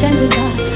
山得到。